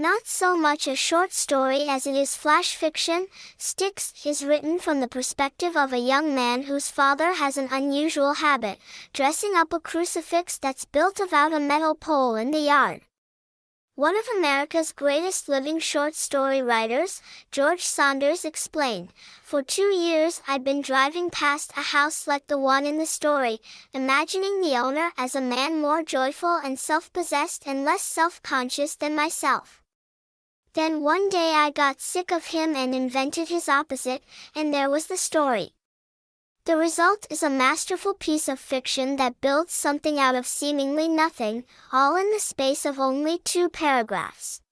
Not so much a short story as it is flash fiction, Sticks is written from the perspective of a young man whose father has an unusual habit, dressing up a crucifix that's built about a metal pole in the yard. One of America's greatest living short story writers, George Saunders explained, For two years I'd been driving past a house like the one in the story, imagining the owner as a man more joyful and self-possessed and less self-conscious than myself. Then one day I got sick of him and invented his opposite, and there was the story. The result is a masterful piece of fiction that builds something out of seemingly nothing, all in the space of only two paragraphs.